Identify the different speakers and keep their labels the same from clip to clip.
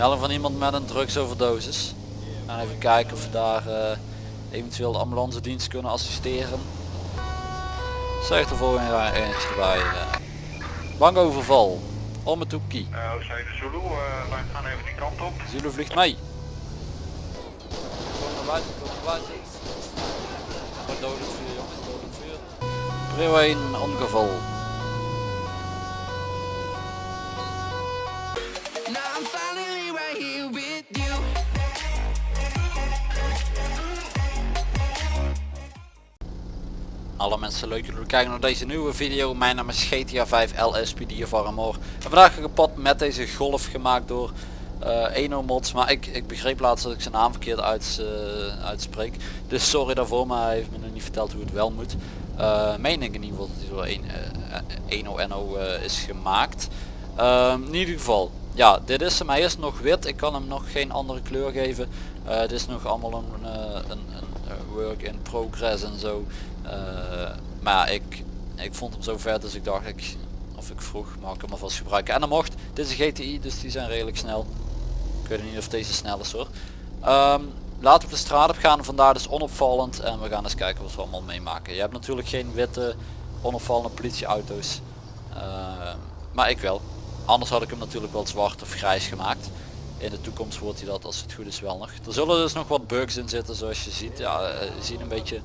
Speaker 1: Melding van iemand met een drugsoverdosis. En even kijken of we daar eh, eventueel de ambulance dienst kunnen assisteren. Zegt er volgende jaar eentje erbij. eh. bankoverval. Om het hoekje.
Speaker 2: Uh, Oostzuid Zulu, uh, wij gaan even die kant op.
Speaker 1: Zulu vliegt mee. Kom naar buiten, kom naar buiten. Dodelijk vuur jongens, dodelijk vuur. Prio 1 ongeval. Alle mensen leuk dat jullie kijken naar deze nieuwe video. Mijn naam is GTA 5 LSPD of Armor. En vandaag een pad met deze golf gemaakt door eh Eno Mods. Maar ik, ik begreep laatst dat ik zijn naam verkeerd uit, eh, uitspreek. Dus sorry daarvoor, maar hij heeft me nog niet verteld hoe het wel moet. Eh meen ik in ieder geval dat hij door Eno NO is gemaakt. Ehm, in ieder geval, ja, dit is hem. Hij is nog wit. Ik kan hem nog geen andere kleur geven. Het is nog allemaal een, een, een work in progress en zo. Eh, maar ik, ik vond hem zo vet dus ik dacht ik, of ik vroeg mag ik hem alvast gebruiken. En dan mocht, dit is een GTI dus die zijn redelijk snel. Ik weet niet of deze snel is hoor. Ehm, laten we de straat op gaan, vandaar dus onopvallend en we gaan eens kijken wat we allemaal meemaken. Je hebt natuurlijk geen witte onopvallende politieauto's. Ehm, maar ik wel. Anders had ik hem natuurlijk wel zwart of grijs gemaakt. In de toekomst wordt hij dat als het goed is wel nog. Er zullen dus nog wat bugs in zitten zoals je ziet. Ja, eh, ze zien een beetje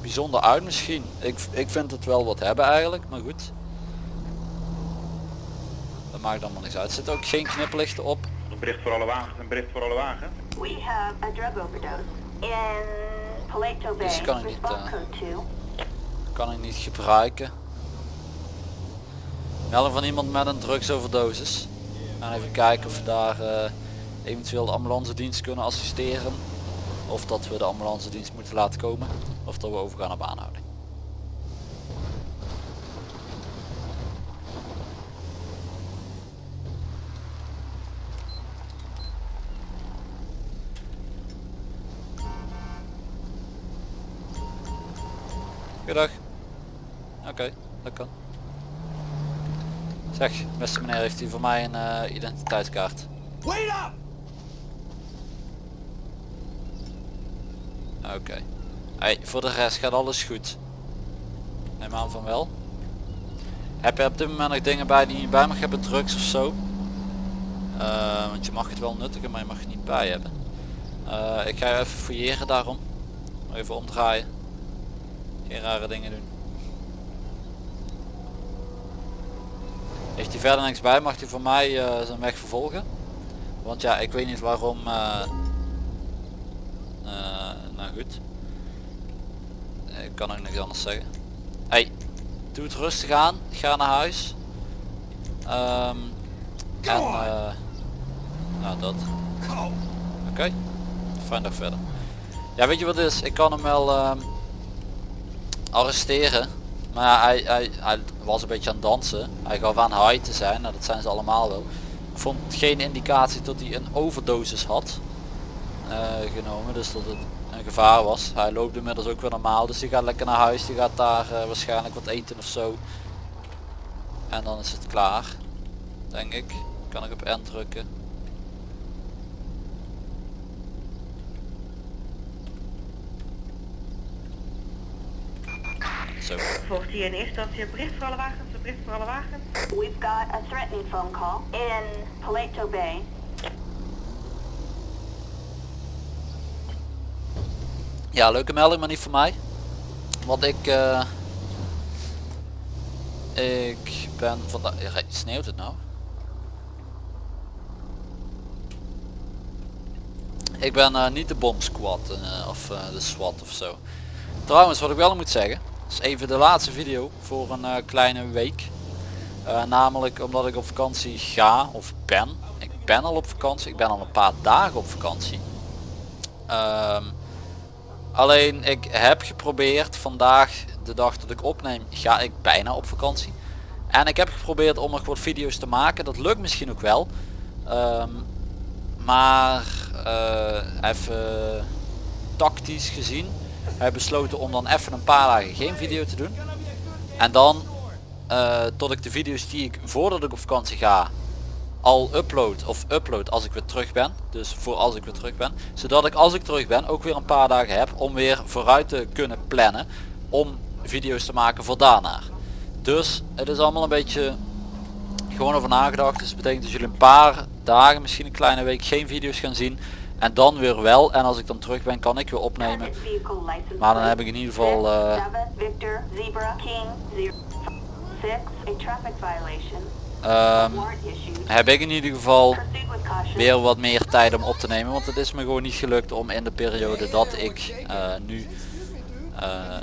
Speaker 1: bijzonder uit misschien. Ik, ik vind het wel wat hebben eigenlijk, maar goed. Dat maakt allemaal niks uit. Er zitten ook geen knipperlichten op.
Speaker 2: Een bericht voor alle wagens, een bericht voor alle wagens.
Speaker 3: We have a drug overdose in Paleto Bay.
Speaker 1: Dus kan ik niet, eh,
Speaker 3: code 2.
Speaker 1: Kan ik niet gebruiken. Melding van iemand met een drugsoverdosis. En even kijken of we daar eh, eventueel de ambulance dienst kunnen assisteren. Of dat we de ambulance dienst moeten laten komen. Of dat we overgaan op aanhouding. Goedendag. Oké, dat kan. Zeg, beste meneer, heeft u voor mij een eh, identiteitskaart?
Speaker 4: Wait up!
Speaker 1: Oké. Hey, voor de rest gaat alles goed. Neem aan van wel. Heb je op dit moment nog dingen bij die je bij mag hebben, drugs of zo? Eh, want je mag het wel nuttigen, maar je mag het niet bij hebben. Eh, ik ga je even fouilleren daarom. Even omdraaien. Geen rare dingen doen. Heeft hij verder niks bij, mag hij voor mij eh, zijn weg vervolgen. Want ja, ik weet niet waarom... nou goed. Ik kan ook niks anders zeggen. Hey, doe het rustig aan. Ga naar huis. Ehm, en eh, nou dat. Oké. Fijn dag verder. Ja, weet je wat is? Ik kan hem wel ehm, arresteren. Maar hij, hij, hij was een beetje aan het dansen. Hij gaf aan high te zijn. Nou, dat zijn ze allemaal wel. Ik vond geen indicatie dat hij een overdosis had eh, genomen. Dus dat het gevaar was. Hij loopt inmiddels ook weer normaal. Dus die gaat lekker naar huis. Die gaat daar eh, waarschijnlijk wat eten of zo. En dan is het klaar. Denk ik. Kan ik op N drukken. Zo.
Speaker 5: Volgt hier in eerste instantie een bericht voor alle wagens, een bericht voor alle wagens.
Speaker 3: We've got a threatening phone call in Paleto Bay.
Speaker 1: Ja, leuke melding, maar niet voor mij. Want ik... eh, ik ben vandaag... Sneeuwt het nou? Ik ben eh, niet de bomsquad eh, of de SWAT of zo. Trouwens, wat ik wel moet zeggen, is even de laatste video voor een kleine week. Namelijk omdat ik op vakantie ga of ben. Ik ben al op vakantie, ik ben al een paar dagen op vakantie. Ehm, alleen ik heb geprobeerd vandaag, de dag dat ik opneem, ga ik bijna op vakantie. En ik heb geprobeerd om nog wat video's te maken. Dat lukt misschien ook wel. Ehm, maar eh, even tactisch gezien heb besloten om dan even een paar dagen geen video te doen. En dan eh, tot ik de video's die ik voordat ik op vakantie ga al upload of upload als ik weer terug ben. Dus voor als ik weer terug ben. Zodat ik als ik terug ben ook weer een paar dagen heb om weer vooruit te kunnen plannen. Om video's te maken voor daarna. Dus het is allemaal een beetje gewoon over nagedacht. Dus het betekent dat jullie een paar dagen, misschien een kleine week geen video's gaan zien. En dan weer wel. En als ik dan terug ben kan ik weer opnemen. Maar dan heb ik in ieder geval... eh,
Speaker 3: 6, Victor, Zebra, King, 0, 6, a traffic violation,
Speaker 1: ehm, heb ik in ieder geval weer wat meer tijd om op te nemen. Want het is me gewoon niet gelukt om in de periode dat ik eh, nu eh,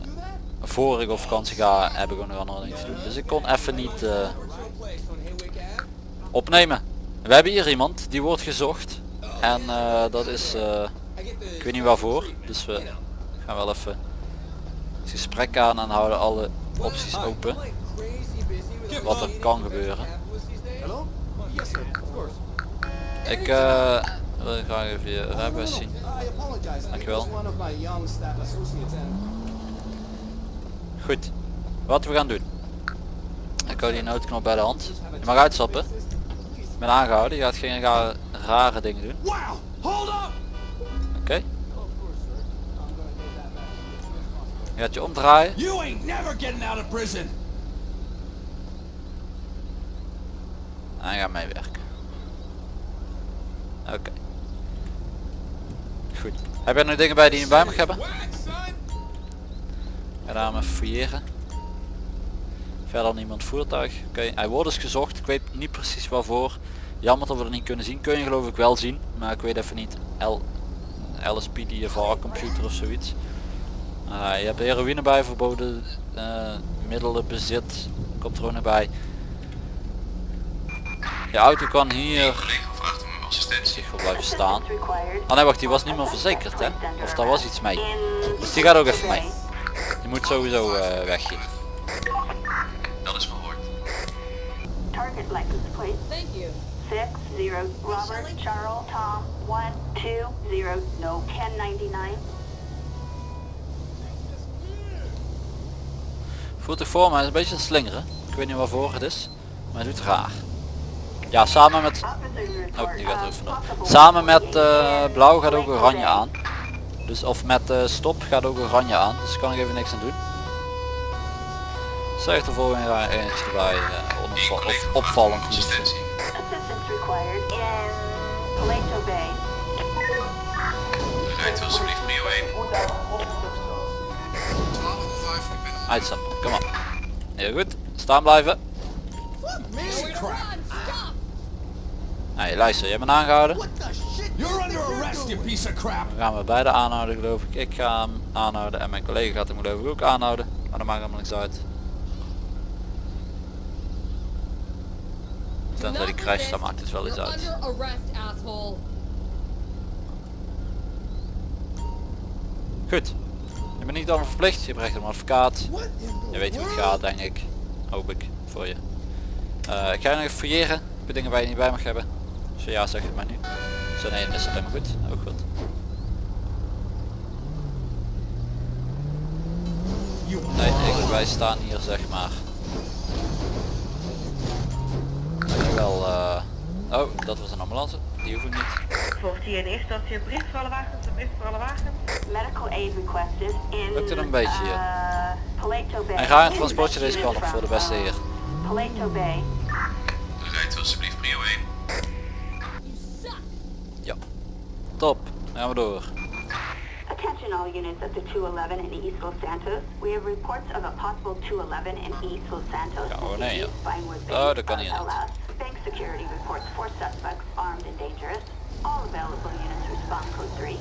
Speaker 1: voor ik op vakantie ga, heb ik ook nog dingen te doen. Dus ik kon even niet eh, opnemen. We hebben hier iemand die wordt gezocht. En dat is, ik weet niet waarvoor. Dus we gaan wel even het gesprek aan en houden alle opties open. Wat er kan gebeuren. Ik eh, wil graag even je rijbewijs zien. Dankjewel. Goed, wat we gaan doen. Ik hou die noodknop bij de hand. Je mag uitstappen. Ik ben aangehouden, je gaat geen rare, rare dingen doen. Oké. Je gaat je omdraaien. Je gaat meewerken. Oké. Goed. Heb jij nog dingen bij die je bij mag hebben? Ga daar maar fouilleren. Verder niemand voertuig. Oké, hij wordt dus gezocht. Ik weet niet precies waarvoor. Jammer dat we het niet kunnen zien. Kun je geloof ik wel zien. Maar ik weet even niet. L LSPDFR computer of zoiets. Eh, je hebt heroïne bij, verboden eh, middelen bezit. Komt er ook bij. Je auto kan hier zich wel blijven staan. Ah nee wacht, die was niet meer verzekerd hè? Of daar was iets mee. Dus die gaat ook even mee. Die moet sowieso eh weg hier.
Speaker 3: target license plate,
Speaker 6: Thank you.
Speaker 3: 6, 0, Robert, Charles, Tom, 1, 2, 0, no, 1099,
Speaker 1: Voert zich voor, maar hij is een beetje aan het slingeren. Ik weet niet waarvoor het is, maar hij doet raar. Ja, samen met... Oh, gaat er Samen met eh, blauw gaat ook oranje aan. Dus of met eh, stop gaat ook oranje aan. Dus daar kan ik even niks aan doen. Zeg de volgende rij eentje erbij. eh, onopval- of opvallend.
Speaker 7: Rijdt alsjeblieft prio 1.
Speaker 1: Uitstappen, kom op. Heel goed, staan blijven.
Speaker 4: Piece of crap!
Speaker 6: Stop!
Speaker 1: Nee, luister, je bent aangehouden. Dan gaan we beide aanhouden geloof ik. Ik ga hem aanhouden en mijn collega gaat hem geloof ik ook aanhouden. Maar dat maakt helemaal niks uit. Tenzij die crasht, dan maakt het wel iets
Speaker 6: You're
Speaker 1: uit. Goed. Je bent niet dan verplicht, je hebt recht op een advocaat. Je weet hoe het gaat denk ik. Hoop ik, voor je. Eh, ik ga je nog even fouilleren. Heb je dingen waar je niet bij mag hebben? Ja, zeg het maar nu. Zo nee, dan is het helemaal goed. Ook goed. Nee, ik, wij staan hier zeg maar. Wel, eh oh, dat was een ambulance. Die hoef ik niet.
Speaker 5: Volgt hier in eerste instantie een bericht voor alle wagens, een bericht voor alle wagens.
Speaker 3: Medical aid requested in
Speaker 1: Lukt het een beetje, ja?
Speaker 3: uh.
Speaker 1: En ga een transportje deze kant op voor de beste heer.
Speaker 3: Paleto Bay.
Speaker 1: Top. Gaan we door.
Speaker 3: Attention all units of the 211 in East Los Santos. We have reports of a possible 211 in East Los Santos.
Speaker 1: Ja, oh nee, ja. Oh, dat kan niet.
Speaker 3: Bank security reports four suspects armed and dangerous. All available units respond code 3.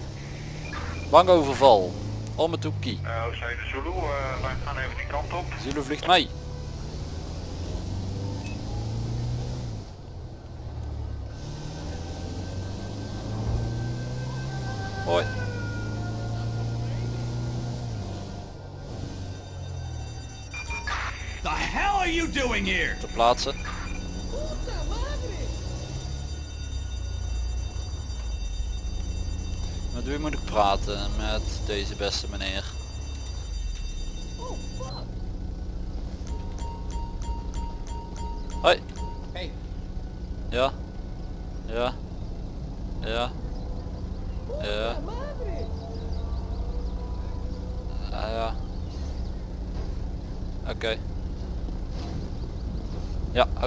Speaker 1: Bankoverval. Om het toekie.
Speaker 2: Uh, Oostzijde Zulu, uh, wij gaan even die kant op.
Speaker 1: Zulu vliegt mee.
Speaker 4: Are you doing here?
Speaker 1: Ter plaatse. Met wie moet ik praten? Met deze beste meneer. Hoi.
Speaker 8: Hey,
Speaker 1: Ja, Ja. Ja. Ja. Ah, ja. Oké.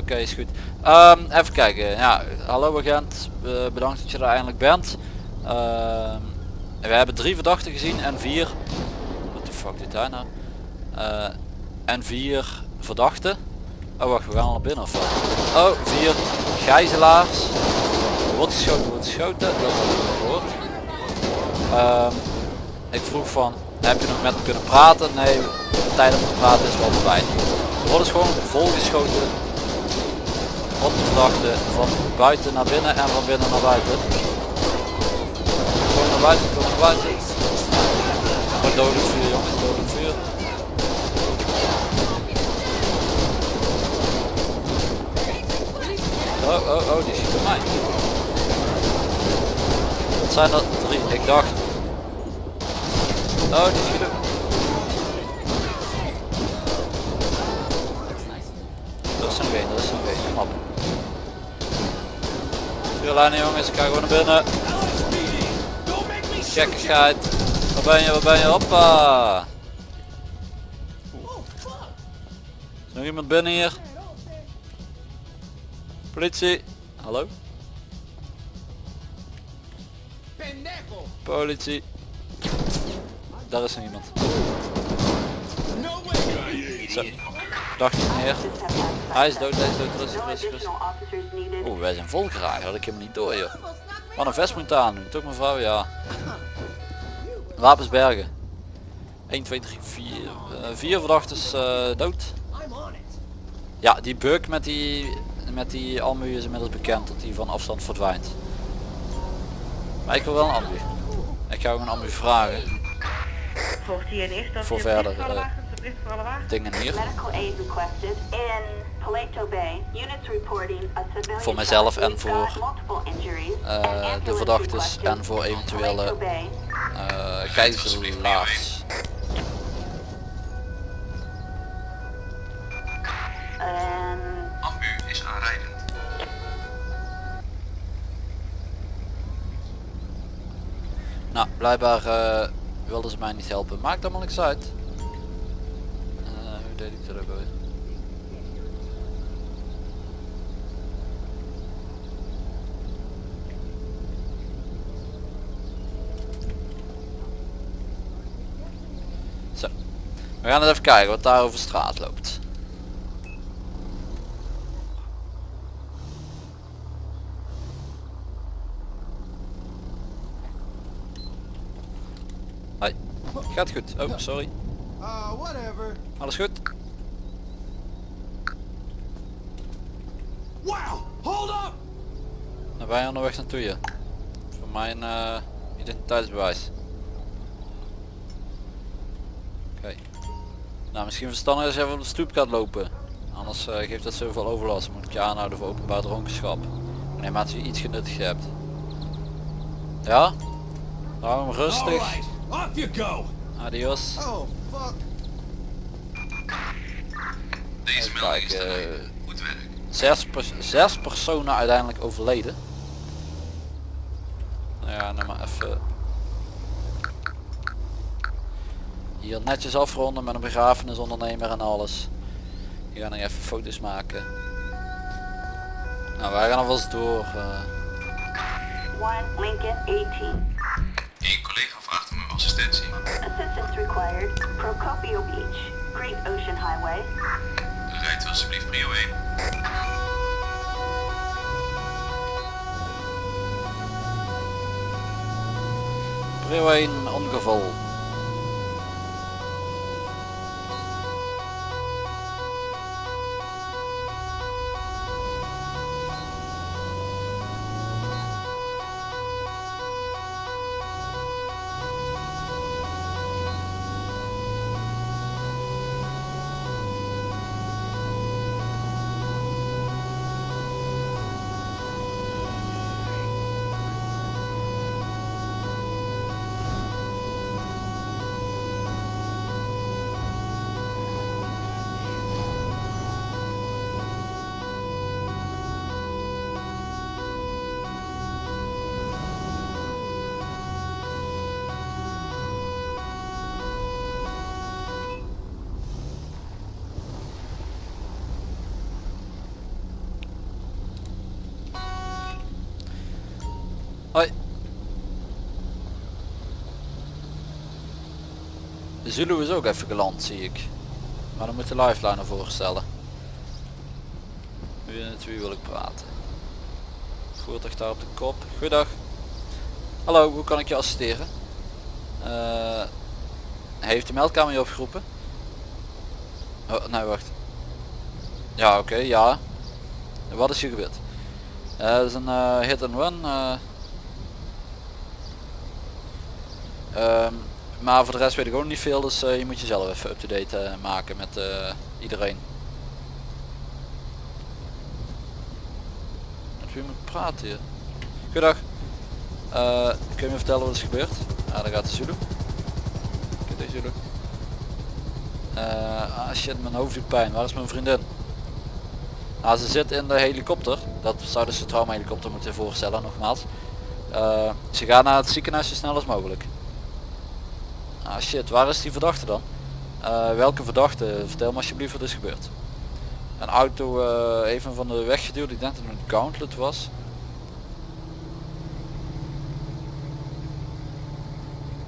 Speaker 1: Oké, is goed. Ehm, even kijken. Ja, hallo agent. Eh, bedankt dat je er eindelijk bent. Ehm, we hebben drie verdachten gezien en vier. Wat de fuck dit hij nou? Eh, en vier verdachten. Oh wacht, we gaan al naar binnen of? Oh, vier gijzelaars. Wordt geschoten, wordt geschoten. Dat we. Ehm, ik vroeg van, heb je nog met kunnen praten? Nee, tijd om te praten is wel. Er wordt dus gewoon volgeschoten op de verdachte van buiten naar binnen en van binnen naar buiten. Kom naar buiten, kom naar buiten. Oh, dodelijk vuur jongens, dodelijk vuur. Oh, oh, oh, die schiet op mij. Dat zijn er drie, ik dacht. Oh, die schiet Vuurlijnen jongens, ik ga gewoon naar binnen. Gekkigheid. Waar ben je, waar ben je? Hoppa. Is nog iemand binnen hier? Politie. Hallo? Politie. Daar is nog iemand.
Speaker 4: No way.
Speaker 1: Zo. Dacht ik
Speaker 3: had
Speaker 1: Hij is dood, hij is dood, rustig, rustig, rustig. Oeh, wij zijn volgeraakt, had ik helemaal niet door joh. Wat een vest moet aan doen, toch mevrouw? Ja. Wapens bergen. 1, 2, 3, 4. eh, vier verdachtes eh, dood. Ja, die bug met die, met die almu is inmiddels bekend dat die van afstand verdwijnt. Maar ik wil wel een ambu. Ik ga ook een ambu vragen. Voor verder,
Speaker 5: een
Speaker 1: Dingen hier. Voor mijzelf en voor, eh, de verdachtes en voor eventuele gijzelaars.
Speaker 3: En
Speaker 7: Ambu is aanrijdend.
Speaker 1: Nou, blijkbaar eh, wilden ze mij niet helpen. Maakt allemaal niks uit. Zo. We gaan eens even kijken wat daar over straat loopt. Hoi. Gaat goed. Oh, sorry.
Speaker 4: Uh, whatever.
Speaker 1: Alles goed?
Speaker 4: Wow, hold up.
Speaker 1: Dan ben je onderweg naartoe je. Voor mijn eh, identiteitsbewijs. Oké. Nou, misschien verstandig je even op de stoep gaat lopen. Anders eh, geeft dat zoveel overlast. Dan moet ik je aanhouden voor openbaar dronkenschap. Wanneer je iets genuttigd hebt. Ja? Hem rustig.
Speaker 4: Alright, off you go.
Speaker 1: Adios.
Speaker 4: Oh, fuck.
Speaker 7: Deze melding is te
Speaker 1: eh.
Speaker 7: Goed werk.
Speaker 1: Zes, pers- zes personen uiteindelijk overleden. Nou ja, nou maar even... Hier netjes afronden met een begrafenisondernemer en alles. Die gaan nog even foto's maken. Nou, wij gaan alvast door. eh.
Speaker 3: one Lincoln 18.
Speaker 7: Eén collega vraagt om uw assistentie.
Speaker 3: Assistance required. Procopio Beach, Great Ocean Highway.
Speaker 7: Rijdt u alsjeblieft prio 1.
Speaker 1: Prio 1 ongeval. De Zulu is ook even geland zie ik. Maar dan moet de lifeline ervoor stellen. Wie met wie wil ik praten? Voertuig daar op de kop. Goedendag. Hallo, hoe kan ik je assisteren? Eh, heeft de meldkamer je opgeroepen? Oh, nee, wacht. Ja, oké, ja. Wat is hier gebeurd? Dat is een eh, hit and run. eh. Maar voor de rest weet ik ook niet veel, dus eh, je moet jezelf even up-to-date eh, maken met eh, iedereen. Met wie moet praten hier? Goedendag. Kun je me vertellen wat is gebeurd? Ah, daar gaat de Zulu. Kijk deze Zulu. Eh, ah shit, mijn hoofd doet pijn. Waar is mijn vriendin? Nou, ze zit in de helikopter. Dat zou dus de traumahelikopter moeten voorstellen, nogmaals. Ze gaan naar het ziekenhuis zo snel als mogelijk. Ah shit, waar is die verdachte dan? Eh, welke verdachte? Vertel me alsjeblieft wat is gebeurd. Een auto eh, even van de weg geduwd. Ik denk dat het een gauntlet was.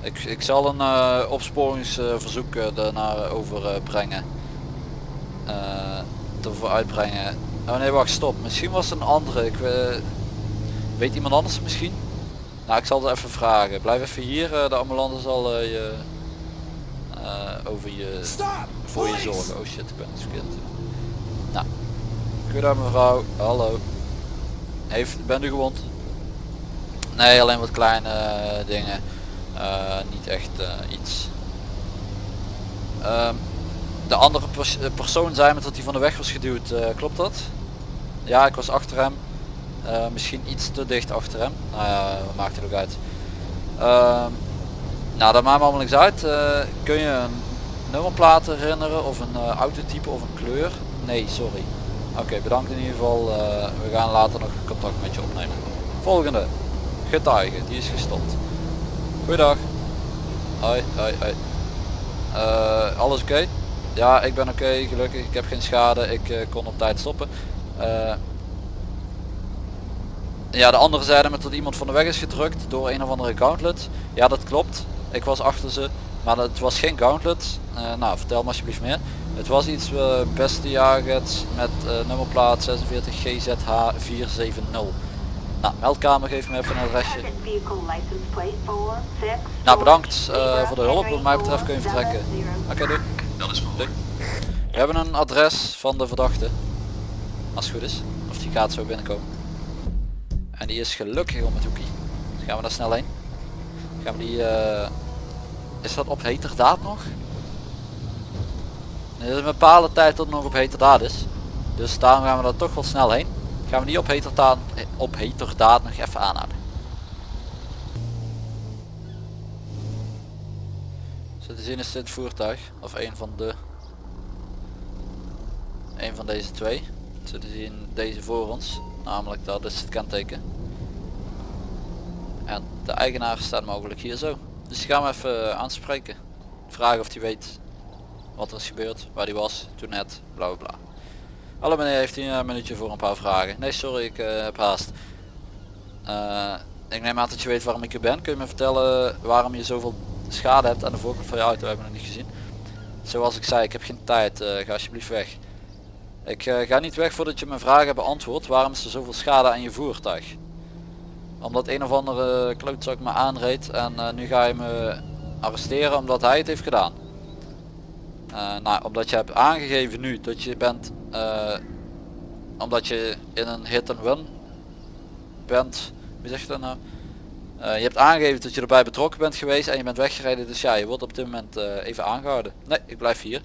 Speaker 1: Ik, ik zal een eh, opsporingsverzoek daarnaar overbrengen. Ervoor uitbrengen. Oh nee wacht stop. Misschien was het een andere. Ik, weet iemand anders misschien? Nou ik zal het even vragen. Blijf even hier. de ambulance zal je over je
Speaker 4: Stop!
Speaker 1: voor je zorgen. Oh shit ik ben het verkeerd. Nou. Goedendag mevrouw. Hallo. Heeft, bent u gewond? Nee alleen wat kleine eh, dingen. Eh, niet echt eh, iets. Ehm, de andere pers- eh, persoon zei me dat hij van de weg was geduwd. Eh, klopt dat? Ja, ik was achter hem. Eh, misschien iets te dicht achter hem. Nou ja, maakt het ook uit. Nou, dat maakt me allemaal niks uit. Eh, kun je een nummerplaat herinneren of een eh, autotype of een kleur? Nee, sorry. Oké, bedankt in ieder geval. Eh, we gaan later nog contact met je opnemen. Volgende. Getuige, die is gestopt. Goeiedag. Hoi, hoi, hoi. Alles oké? Ja, ik ben oké, gelukkig. Ik heb geen schade. Ik kon op tijd stoppen. Ja, de andere zeiden me dat iemand van de weg is gedrukt door een of andere gauntlet. Ja, dat klopt. Ik was achter ze. Maar het was geen gauntlet. Eh, nou, vertel me alsjeblieft meer. Het was iets uh, beste jaget met eh, nummerplaat 46 GZH 470. Nou, meldkamer geeft me even een adresje.
Speaker 3: Target vehicle license plate 4, 6,
Speaker 1: Nou, bedankt eh, voor de hulp. Wat mij betreft kun je vertrekken. Oké, doei.
Speaker 7: Dat is mogelijk.
Speaker 1: We hebben een adres van de verdachte. Als het goed is. Of die gaat zo binnenkomen. En die is gelukkig om het hoekie. Dus gaan we daar snel heen. Gaan we die... eh, Is dat op heterdaad nog? Nee, is een bepaalde tijd tot het nog op heterdaad is. Dus daarom gaan we daar toch wel snel heen. Gaan we die op heterdaad, op heterdaad nog even aanhouden. Zo te zien is dit voertuig. Of een van de een van deze twee. Zo te zien deze voor ons. Namelijk dat is het kenteken. De eigenaar staat mogelijk hier zo. Dus die gaan we even aanspreken. Vragen of hij weet wat er is gebeurd, waar hij was, toen net, bla bla bla. Hallo meneer, heeft u een minuutje voor een paar vragen? Nee sorry, ik eh, heb haast. Eh, ik neem aan dat je weet waarom ik er ben. Kun je me vertellen waarom je zoveel schade hebt aan de voorkant van je auto? We hebben het niet gezien. Zoals ik zei, ik heb geen tijd. eh, ga alsjeblieft weg. Ik eh, ga niet weg voordat je mijn vragen hebt beantwoord. Waarom is er zoveel schade aan je voertuig? Omdat een of andere klootzak me aanreed en eh, nu ga je me arresteren omdat hij het heeft gedaan. Eh, nou, omdat je hebt aangegeven nu dat je bent, eh, omdat je in een hit and run bent, wie zegt dat nou? Je hebt aangegeven dat je erbij betrokken bent geweest en je bent weggereden, dus ja, je wordt op dit moment even aangehouden. Nee, ik blijf hier.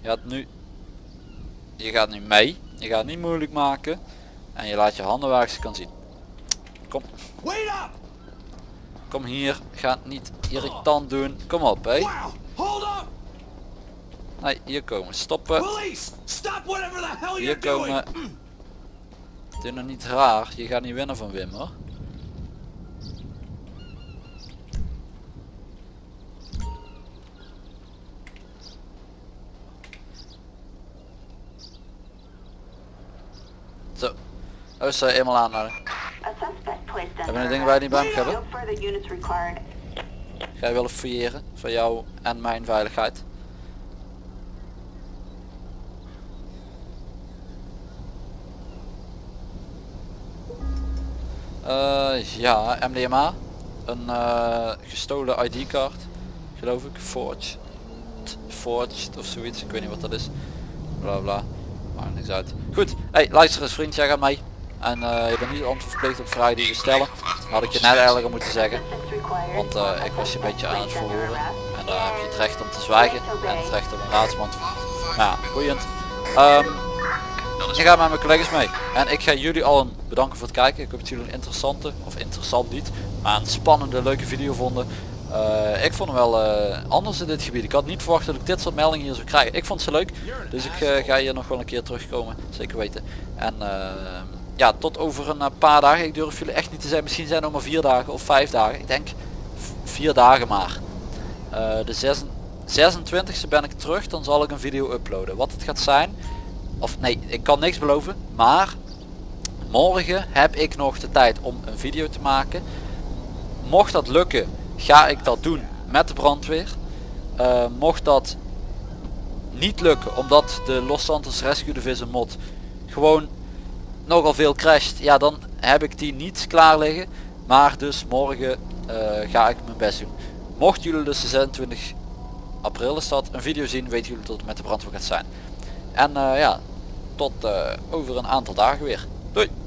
Speaker 1: Je gaat nu je gaat nu mee. Je gaat het niet moeilijk maken. En je laat je handen waar ze kan zien. Kom,
Speaker 4: Wait up!
Speaker 1: kom hier. Ga niet irritant doen. Kom op, hé.
Speaker 4: Wow! Hold up!
Speaker 1: Nee, hier komen. Stoppen.
Speaker 4: Police! Stop whatever the hell
Speaker 1: Hier
Speaker 4: you're doing!
Speaker 1: komen. Doe nog niet raar. Je gaat niet winnen van Wim hoor. Zo. Oh, ze eenmaal aanhouden. Hebben we een ding waar niet bij mag hebben? Ga je willen fouilleren voor jou en mijn veiligheid? Eh, ja, MDMA. Een eh, gestolen ID-kaart. Geloof ik. Forged. Forged of zoiets. Ik weet niet wat dat is. Bla bla. Maakt niks uit. Goed. Hey, luister eens vriend. Jij gaat mee. En eh, je bent niet antwoord verplicht op die we stellen. Had ik je net eigenlijk moeten zeggen. Want eh, ik was je een beetje aan het verhoren. En daar heb je het recht om te zwijgen. En het recht op een raadsman. Nou boeiend. Ehm, ik ga met mijn collega's mee. En ik ga jullie allen bedanken voor het kijken. Ik hoop dat jullie een interessante, of interessant niet, maar een spannende, leuke video vonden. Eh, ik vond hem wel anders in dit gebied. Ik had niet verwacht dat ik dit soort meldingen hier zou krijgen. Ik vond ze leuk. Dus ik ga hier nog wel een keer terugkomen. Zeker weten. En eh, ja, tot over een eh, paar dagen. Ik durf jullie echt niet te zeggen. Misschien zijn het maar vier dagen of vijf dagen. Ik denk vier dagen maar. Eh, de zes- 26e ben ik terug. Dan zal ik een video uploaden. Wat het gaat zijn. Of nee, ik kan niks beloven. Maar morgen heb ik nog de tijd om een video te maken. Mocht dat lukken, ga ik dat doen met de brandweer. Eh, mocht dat niet lukken, omdat de Los Santos Rescue Division mod gewoon nogal veel crasht, ja dan heb ik die niet klaar liggen. Maar dus morgen eh, ga ik mijn best doen. Mocht jullie dus de 26 april is dat een video zien, weten jullie tot met de brandweer gaat zijn. En eh, ja, tot eh, over een aantal dagen weer. Doei!